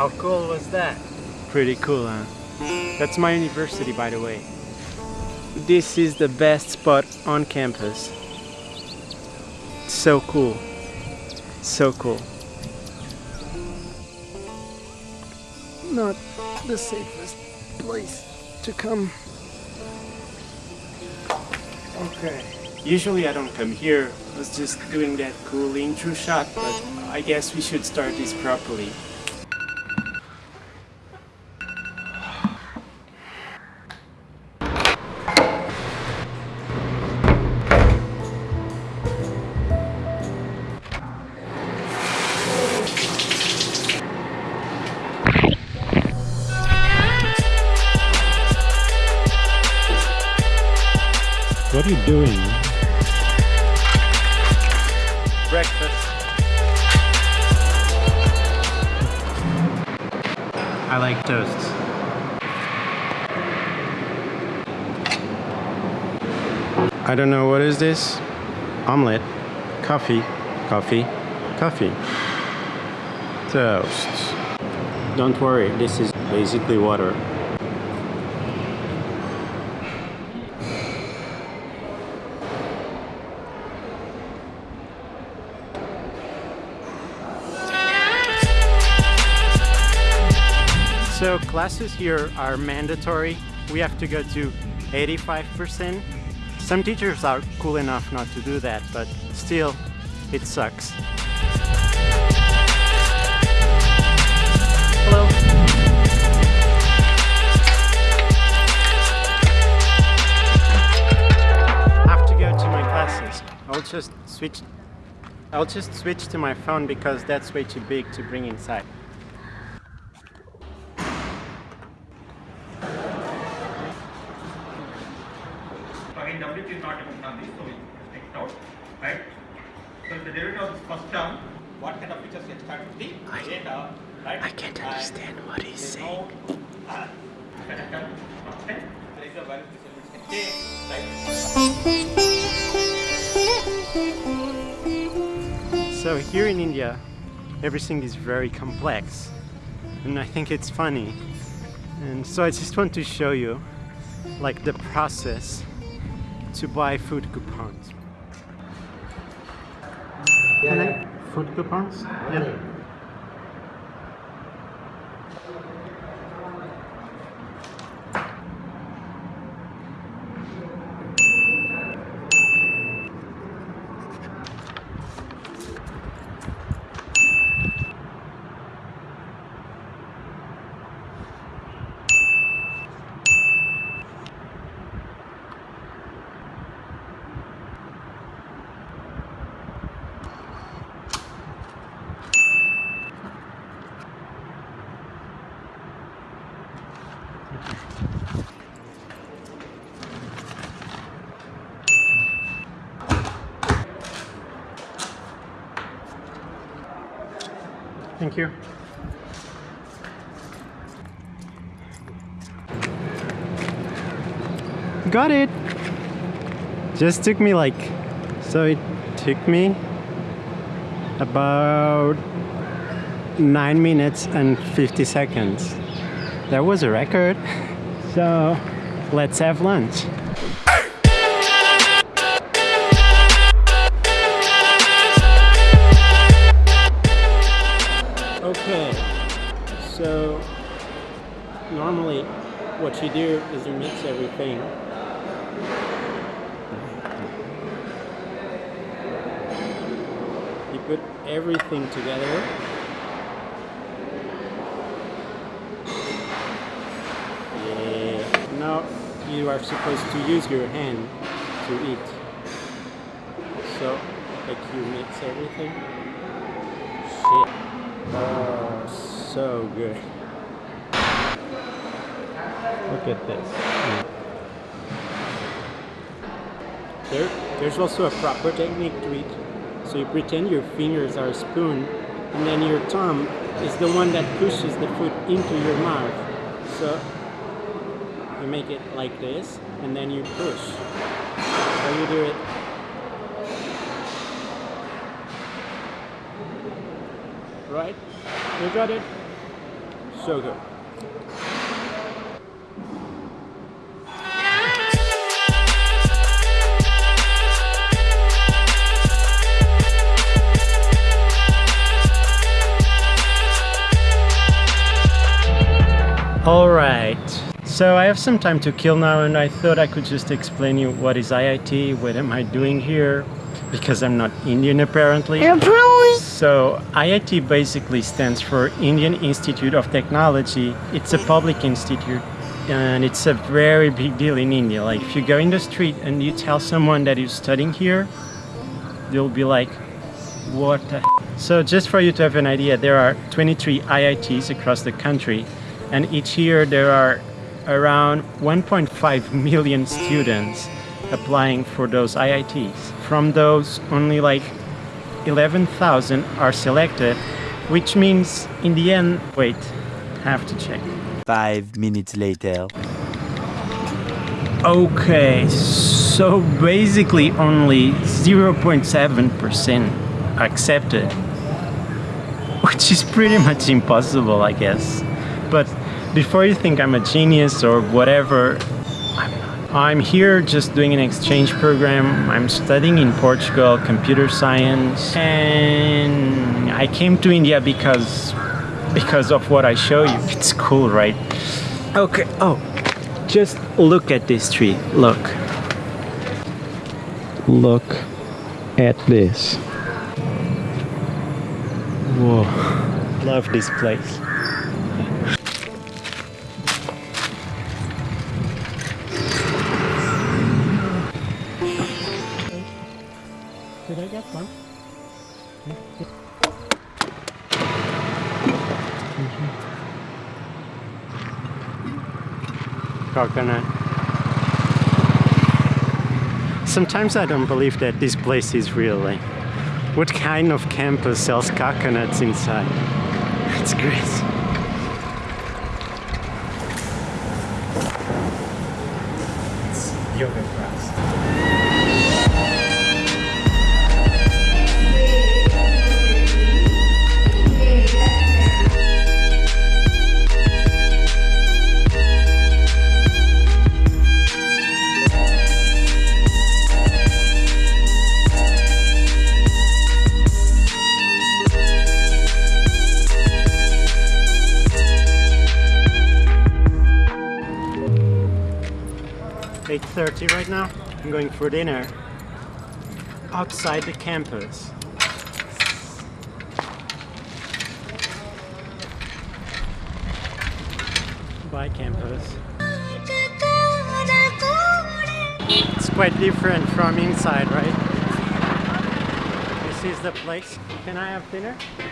How cool was that? Pretty cool, huh? That's my university, by the way. This is the best spot on campus. So cool. So cool. Not the safest place to come. Okay. Usually I don't come here. I was just doing that cool intro shot, but I guess we should start this properly. Doing? Breakfast. I like toasts. I don't know what is this? Omelette, coffee, coffee, coffee. Toasts. Don't worry, this is basically water. So classes here are mandatory. We have to go to 85%. Some teachers are cool enough not to do that, but still, it sucks. Hello. Have to go to my classes. I'll just switch I'll just switch to my phone because that's way too big to bring inside. So again, WT is not dependent on this, so we take it out, right? So the derivative of this first term, what kind of features you extract from the data, right? I can't And understand what he's saying. no, uh, second constant. There is a value this element can take, right? So here in India, everything is very complex and I think it's funny. And so I just want to show you like the process to buy food coupons. Can I? Food coupons? Yeah. Thank you. Got it! Just took me like, so it took me about 9 minutes and 50 seconds. That was a record. So let's have lunch. Okay, so normally what you do is you mix everything. You put everything together. Yeah. Now you are supposed to use your hand to eat. So, like you mix everything. Shit. So good. Look at this. There, there's also a proper technique to it. So you pretend your fingers are a spoon, and then your thumb is the one that pushes the food into your mouth. So you make it like this, and then you push. So you do it right? You got it? So good. Alright, so I have some time to kill now and I thought I could just explain you what is IIT, what am I doing here, because I'm not Indian apparently. So IIT basically stands for Indian Institute of Technology. It's a public institute and it's a very big deal in India. Like if you go in the street and you tell someone that you're studying here, they'll be like, what the So just for you to have an idea, there are 23 IITs across the country and each year there are around 1.5 million students applying for those IITs. From those, only like 11,000 are selected, which means in the end, wait, have to check. Five minutes later. Okay, so basically only 0.7% accepted, which is pretty much impossible, I guess. But before you think I'm a genius or whatever, I'm here just doing an exchange program. I'm studying in Portugal computer science and I came to India because because of what I show you. It's cool, right? Okay. Oh, just look at this tree. Look. Look at this. Whoa. Love this place. Coconut. Sometimes I don't believe that this place is real. What kind of campus sells coconuts inside? It's great. It's yoga class. Eight thirty right now. I'm going for dinner outside the campus. Bye campus. It's quite different from inside, right? This is the place. Can I have dinner? Yeah.